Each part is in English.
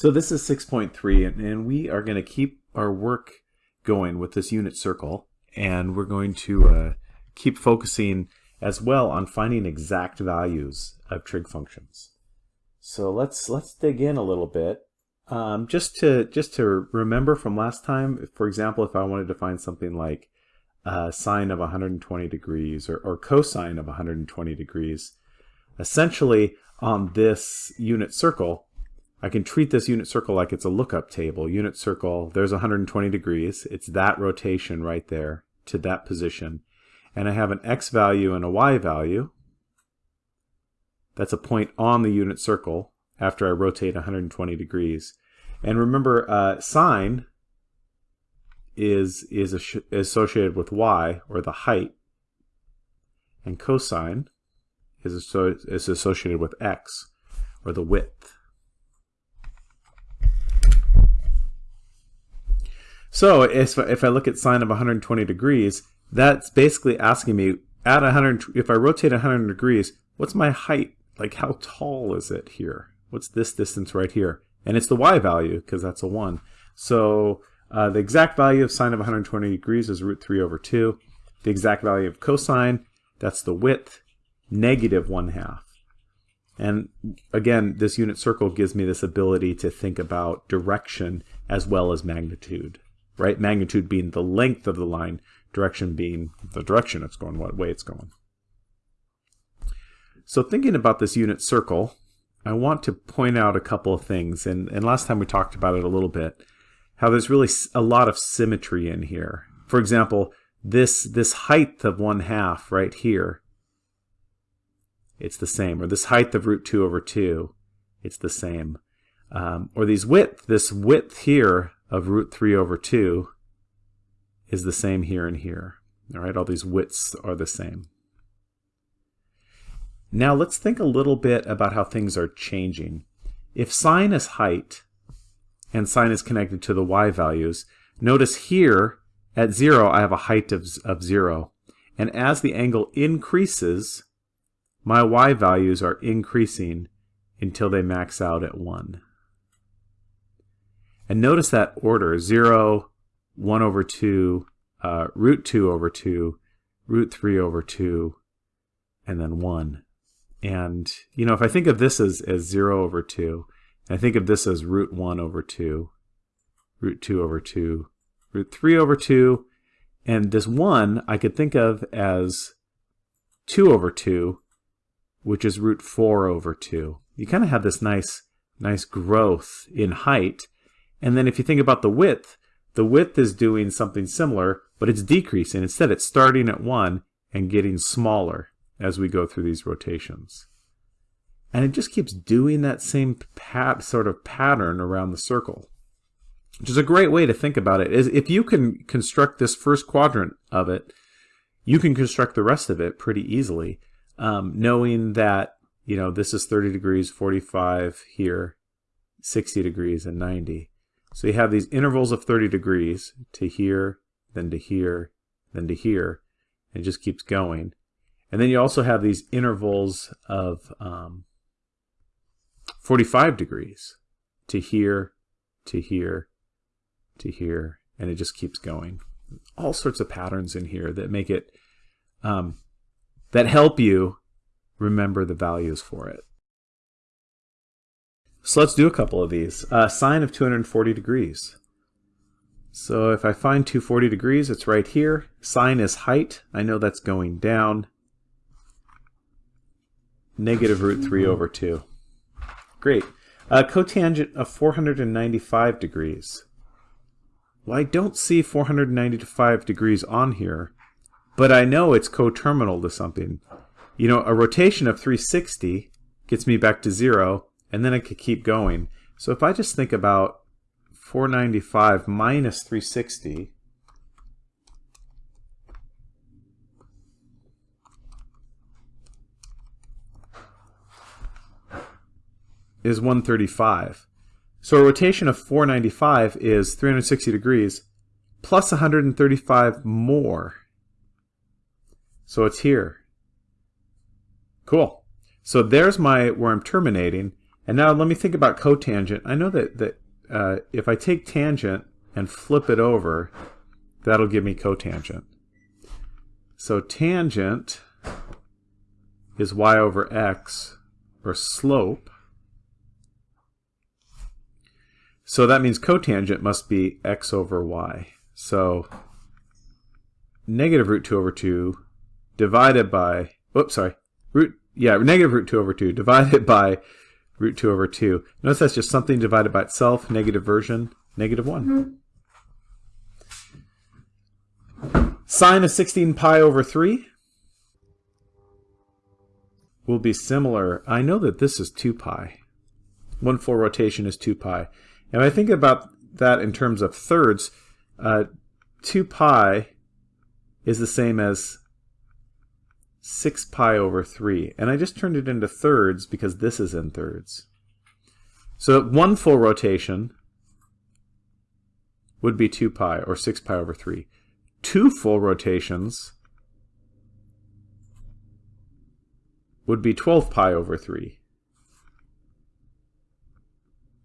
So this is 6.3 and, and we are going to keep our work going with this unit circle and we're going to uh, keep focusing as well on finding exact values of trig functions. So let's let's dig in a little bit. Um, just to just to remember from last time, for example, if I wanted to find something like uh, sine of 120 degrees or, or cosine of 120 degrees, essentially on this unit circle, I can treat this unit circle like it's a lookup table. Unit circle, there's 120 degrees. It's that rotation right there to that position. And I have an x value and a y value. That's a point on the unit circle after I rotate 120 degrees. And remember, uh, sine is, is associated with y, or the height, and cosine is, is associated with x, or the width. So if, if I look at sine of 120 degrees, that's basically asking me at 100, if I rotate 100 degrees, what's my height? Like how tall is it here? What's this distance right here? And it's the y value because that's a 1. So uh, the exact value of sine of 120 degrees is root 3 over 2. The exact value of cosine, that's the width, negative 1 half. And again, this unit circle gives me this ability to think about direction as well as magnitude right? Magnitude being the length of the line, direction being the direction it's going, what way it's going. So thinking about this unit circle, I want to point out a couple of things. And, and last time we talked about it a little bit, how there's really a lot of symmetry in here. For example, this, this height of 1 half right here, it's the same. Or this height of root 2 over 2, it's the same. Um, or these width, this width here of root 3 over 2 is the same here and here. All right, all these widths are the same. Now let's think a little bit about how things are changing. If sine is height and sine is connected to the y values, notice here at 0 I have a height of, of 0. And as the angle increases, my y values are increasing until they max out at 1. And notice that order, 0, 1 over 2, uh, root 2 over 2, root 3 over 2, and then 1. And, you know, if I think of this as, as 0 over 2, and I think of this as root 1 over 2, root 2 over 2, root 3 over 2, and this 1 I could think of as 2 over 2, which is root 4 over 2. You kind of have this nice, nice growth in height and then if you think about the width, the width is doing something similar, but it's decreasing. Instead, it's starting at 1 and getting smaller as we go through these rotations. And it just keeps doing that same sort of pattern around the circle. Which is a great way to think about it. Is if you can construct this first quadrant of it, you can construct the rest of it pretty easily, um, knowing that you know this is 30 degrees, 45 here, 60 degrees, and 90. So you have these intervals of 30 degrees to here, then to here, then to here. And it just keeps going. And then you also have these intervals of um, 45 degrees to here, to here, to here, and it just keeps going. All sorts of patterns in here that make it, um, that help you remember the values for it. So let's do a couple of these. Uh, sine of 240 degrees. So if I find 240 degrees, it's right here. Sine is height. I know that's going down. Negative root 3 over 2. Great. Uh, cotangent of 495 degrees. Well, I don't see 495 degrees on here, but I know it's coterminal to something. You know, a rotation of 360 gets me back to 0, and then I could keep going. So if I just think about 495 minus 360, is 135. So a rotation of 495 is 360 degrees plus 135 more. So it's here. Cool. So there's my where I'm terminating. And now let me think about cotangent. I know that, that uh, if I take tangent and flip it over, that'll give me cotangent. So tangent is y over x, or slope. So that means cotangent must be x over y. So negative root 2 over 2 divided by, oops, sorry, root, yeah, negative root 2 over 2 divided by root 2 over 2. Notice that's just something divided by itself, negative version, negative 1. Mm -hmm. Sine of 16 pi over 3 will be similar. I know that this is 2 pi. One full rotation is 2 pi. And I think about that in terms of thirds, uh, 2 pi is the same as 6 pi over 3. And I just turned it into thirds because this is in thirds. So one full rotation would be 2 pi, or 6 pi over 3. Two full rotations would be 12 pi over 3.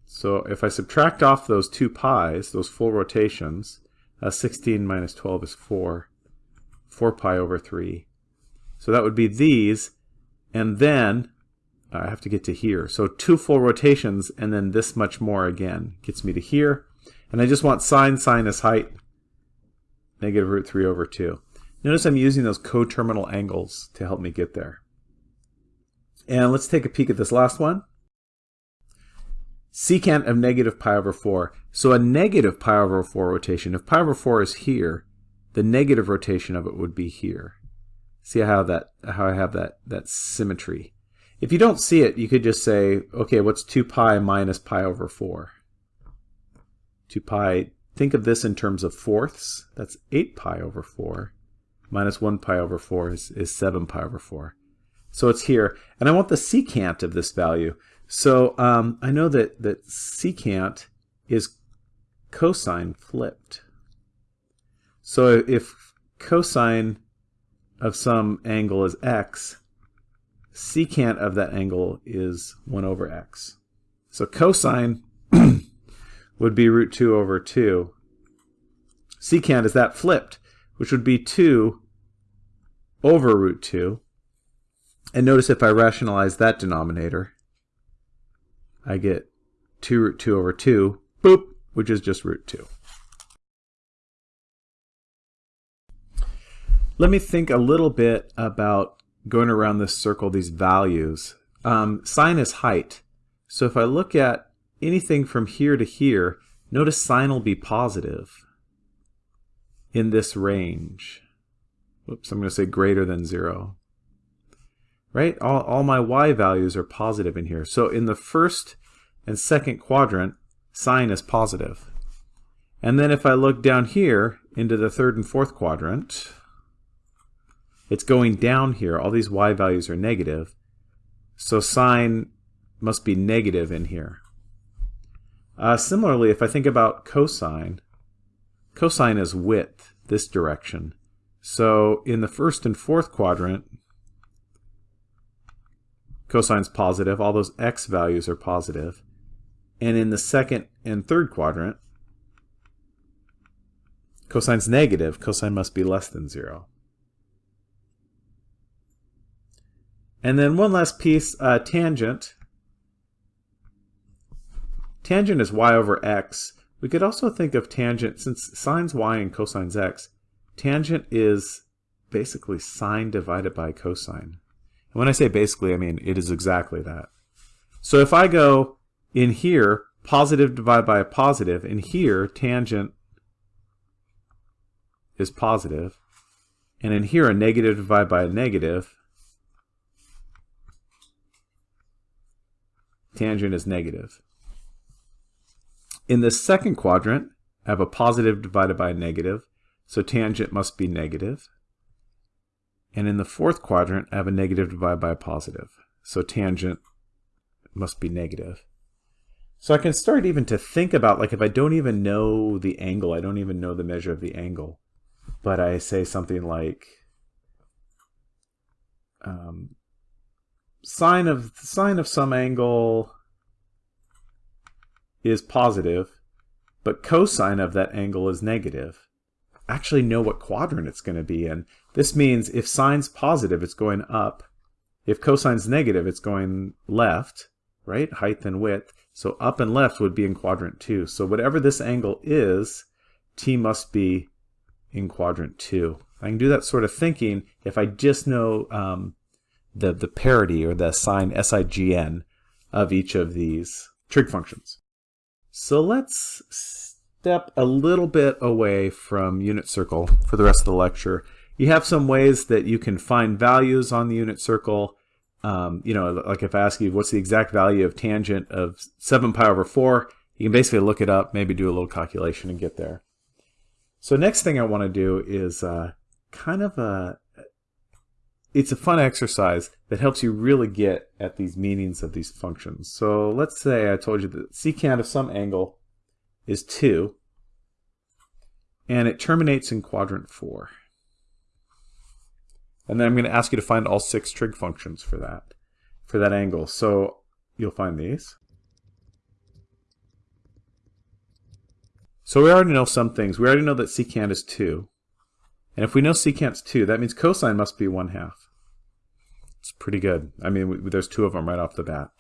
So if I subtract off those two pi's, those full rotations, uh, 16 minus 12 is 4. 4 pi over 3. So that would be these, and then uh, I have to get to here. So two full rotations, and then this much more again gets me to here. And I just want sine sine sine's height, negative root 3 over 2. Notice I'm using those coterminal angles to help me get there. And let's take a peek at this last one. Secant of negative pi over 4. So a negative pi over 4 rotation, if pi over 4 is here, the negative rotation of it would be here. See how that how I have that that symmetry. If you don't see it, you could just say, okay, what's 2 pi minus pi over 4? 2 pi, think of this in terms of fourths. That's 8 pi over 4. Minus 1 pi over 4 is, is 7 pi over 4. So it's here. And I want the secant of this value. So um, I know that, that secant is cosine flipped. So if cosine of some angle is x, secant of that angle is 1 over x. So cosine would be root 2 over 2. Secant is that flipped, which would be 2 over root 2. And notice if I rationalize that denominator, I get 2 root 2 over 2, boop, which is just root 2. Let me think a little bit about going around this circle, these values. Um, sine is height. So if I look at anything from here to here, notice sine will be positive in this range. Oops, I'm going to say greater than 0. Right? All, all my y values are positive in here. So in the first and second quadrant, sine is positive. And then if I look down here into the third and fourth quadrant, it's going down here. All these y values are negative. So sine must be negative in here. Uh, similarly, if I think about cosine, cosine is width, this direction. So in the first and fourth quadrant, cosine's positive. All those x values are positive. And in the second and third quadrant, cosine's negative. Cosine must be less than 0. And then one last piece, uh, tangent. Tangent is y over x. We could also think of tangent, since sine's y and cosine's x, tangent is basically sine divided by cosine. And when I say basically, I mean it is exactly that. So if I go in here, positive divided by a positive, in here, tangent is positive, and in here, a negative divided by a negative, tangent is negative. In the second quadrant, I have a positive divided by a negative, so tangent must be negative. And in the fourth quadrant, I have a negative divided by a positive, so tangent must be negative. So I can start even to think about, like if I don't even know the angle, I don't even know the measure of the angle, but I say something like um, sine of sine of some angle is positive, but cosine of that angle is negative, I actually know what quadrant it's going to be in. This means if sine's positive, it's going up. If cosine's negative, it's going left, right? Height and width. So up and left would be in quadrant 2. So whatever this angle is, t must be in quadrant 2. I can do that sort of thinking if I just know um, the, the parity or the sign SIGN of each of these trig functions. So let's step a little bit away from unit circle for the rest of the lecture. You have some ways that you can find values on the unit circle. Um, you know, like if I ask you what's the exact value of tangent of 7 pi over 4, you can basically look it up, maybe do a little calculation and get there. So next thing I want to do is uh, kind of a, it's a fun exercise that helps you really get at these meanings of these functions. So let's say I told you that secant of some angle is 2, and it terminates in quadrant 4. And then I'm going to ask you to find all six trig functions for that, for that angle. So you'll find these. So we already know some things. We already know that secant is 2. And if we know secant's 2, that means cosine must be 1 half. It's pretty good. I mean, we, there's two of them right off the bat.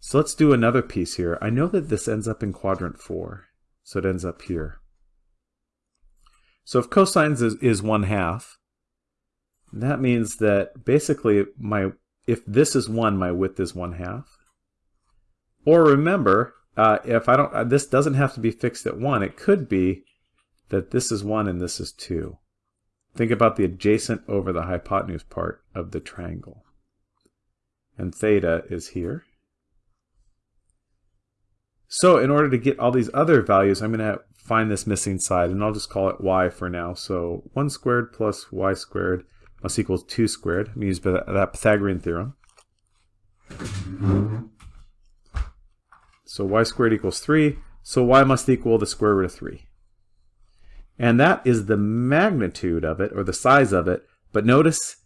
So let's do another piece here. I know that this ends up in quadrant 4, so it ends up here. So if cosine is, is 1 half, that means that basically my if this is 1, my width is 1 half. Or remember, uh, if I don't, uh, this doesn't have to be fixed at 1. It could be that this is 1 and this is 2. Think about the adjacent over the hypotenuse part of the triangle. And theta is here. So in order to get all these other values, I'm going to find this missing side, and I'll just call it y for now. So 1 squared plus y squared must equal 2 squared. I'm going to use that Pythagorean theorem. So y squared equals 3, so y must equal the square root of 3. And that is the magnitude of it, or the size of it, but notice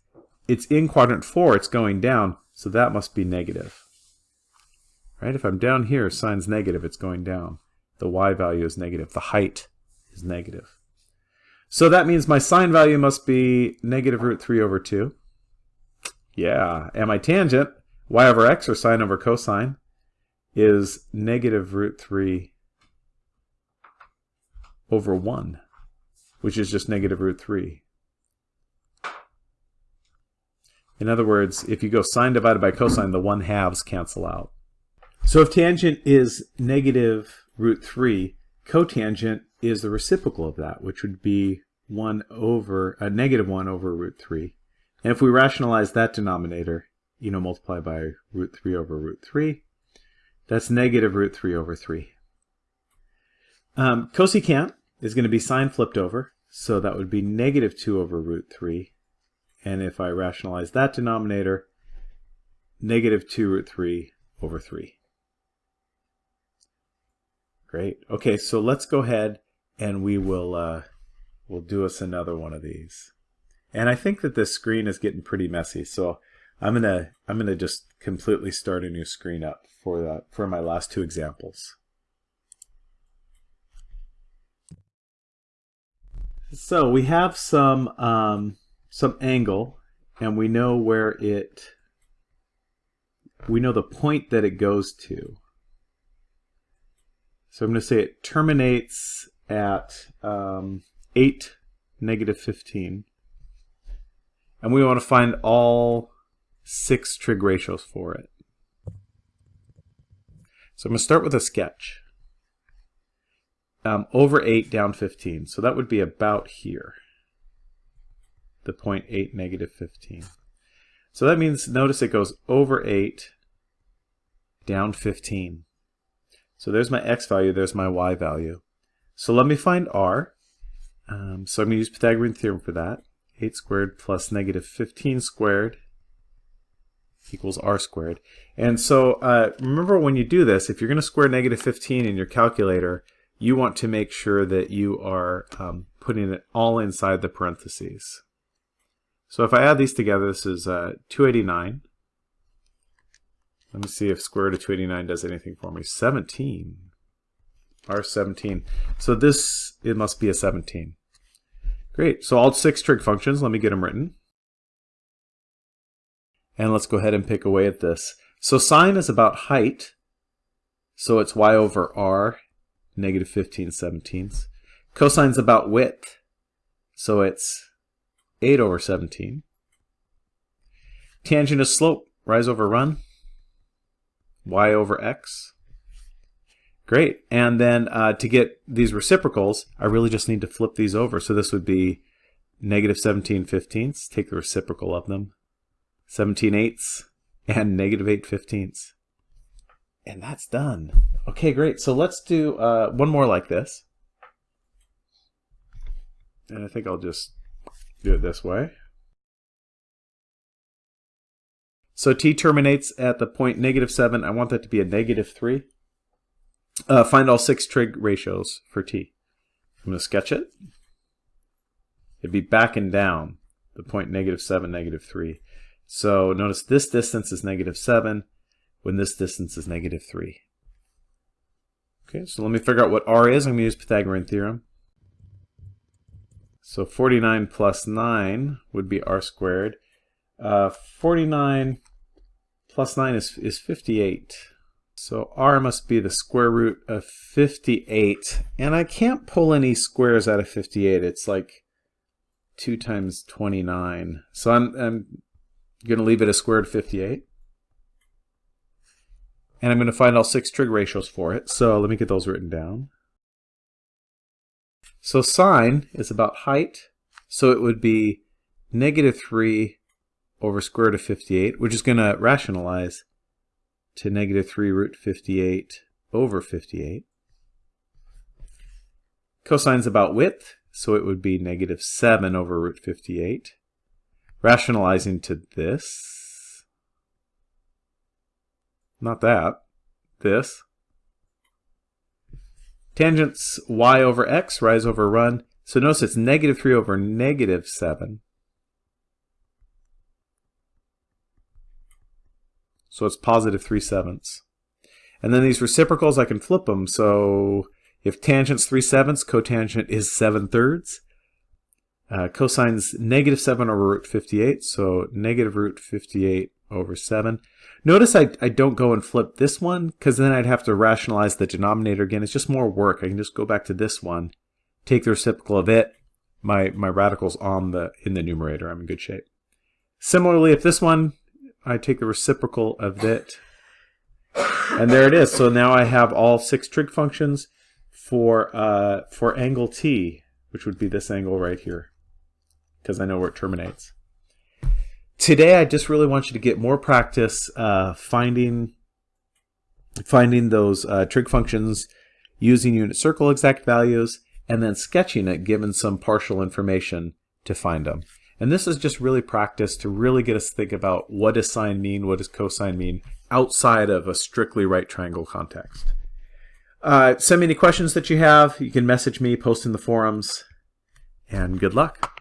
it's in quadrant 4, it's going down, so that must be negative. Right? If I'm down here, sine's negative, it's going down. The y value is negative. The height is negative. So that means my sine value must be negative root 3 over 2. Yeah, and my tangent, y over x, or sine over cosine, is negative root 3 over 1, which is just negative root 3. In other words, if you go sine divided by cosine, the 1 halves cancel out. So if tangent is negative root 3, cotangent is the reciprocal of that, which would be 1 over, a uh, negative 1 over root 3. And if we rationalize that denominator, you know, multiply by root 3 over root 3, that's negative root 3 over 3. Um, cosecant is going to be sine flipped over, so that would be negative 2 over root 3. And if I rationalize that denominator, negative 2 root 3 over 3. Great. Okay, so let's go ahead and we will uh, we'll do us another one of these. And I think that this screen is getting pretty messy, so I'm gonna I'm gonna just completely start a new screen up for that for my last two examples. So we have some um, some angle, and we know where it we know the point that it goes to. So I'm going to say it terminates at um, 8, negative 15. And we want to find all six trig ratios for it. So I'm going to start with a sketch. Um, over 8 down 15. So that would be about here. The point 8, negative 15. So that means, notice it goes over 8, down 15. So there's my x value, there's my y value. So let me find r. Um, so I'm going to use Pythagorean theorem for that. 8 squared plus negative 15 squared equals r squared. And so uh, remember when you do this, if you're going to square negative 15 in your calculator, you want to make sure that you are um, putting it all inside the parentheses. So if I add these together, this is uh, 289 let me see if square root of 289 does anything for me. 17. R17. So this, it must be a 17. Great. So all six trig functions, let me get them written. And let's go ahead and pick away at this. So sine is about height. So it's y over r, negative 15 seventeenths. Cosine's about width. So it's 8 over 17. Tangent is slope, rise over run, y over x. Great. And then uh, to get these reciprocals, I really just need to flip these over. So this would be negative 17 fifteenths. Take the reciprocal of them. 17 eighths and negative 8 fifteenths. And that's done. Okay, great. So let's do uh, one more like this. And I think I'll just do it this way. So t terminates at the point negative 7. I want that to be a negative 3. Uh, find all six trig ratios for t. I'm going to sketch it. It'd be back and down, the point negative 7, negative 3. So notice this distance is negative 7 when this distance is negative 3. Okay, so let me figure out what r is. I'm going to use Pythagorean theorem. So 49 plus 9 would be r squared. Uh, 49 plus 9 is, is 58. So r must be the square root of 58. And I can't pull any squares out of 58. It's like 2 times 29. So I'm, I'm going to leave it a squared 58. And I'm going to find all six trig ratios for it. So let me get those written down. So sine is about height. So it would be negative 3 over square root of 58, which is going to rationalize to negative 3 root 58 over 58. Cosine's about width, so it would be negative 7 over root 58. Rationalizing to this. Not that. This. Tangents y over x, rise over run. So notice it's negative 3 over negative 7. So it's positive 3 sevenths. And then these reciprocals, I can flip them. So if tangent's 3 sevenths, cotangent is 7 thirds. Uh, cosine's negative 7 over root 58, so negative root 58 over 7. Notice I, I don't go and flip this one, because then I'd have to rationalize the denominator again. It's just more work. I can just go back to this one, take the reciprocal of it. My, my radical's on the in the numerator. I'm in good shape. Similarly, if this one I take the reciprocal of it. And there it is. So now I have all six trig functions for, uh, for angle t, which would be this angle right here, because I know where it terminates. Today, I just really want you to get more practice uh, finding, finding those uh, trig functions using unit circle exact values, and then sketching it given some partial information to find them. And this is just really practice to really get us to think about what does sine mean, what does cosine mean, outside of a strictly right triangle context. Uh, send me any questions that you have. You can message me, post in the forums, and good luck.